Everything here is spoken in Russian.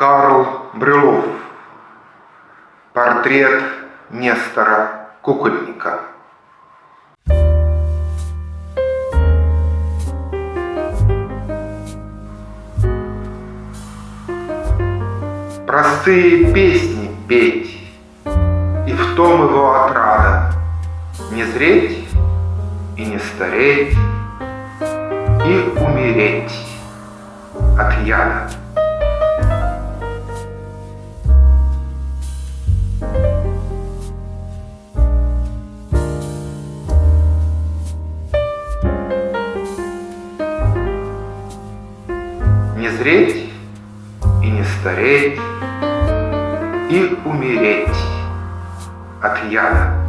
Карл Брюлов. Портрет Нестора Кукольника. Простые песни петь, и в том его отрада Не зреть и не стареть, и умереть от яда. Не зреть и не стареть, и умереть от яда.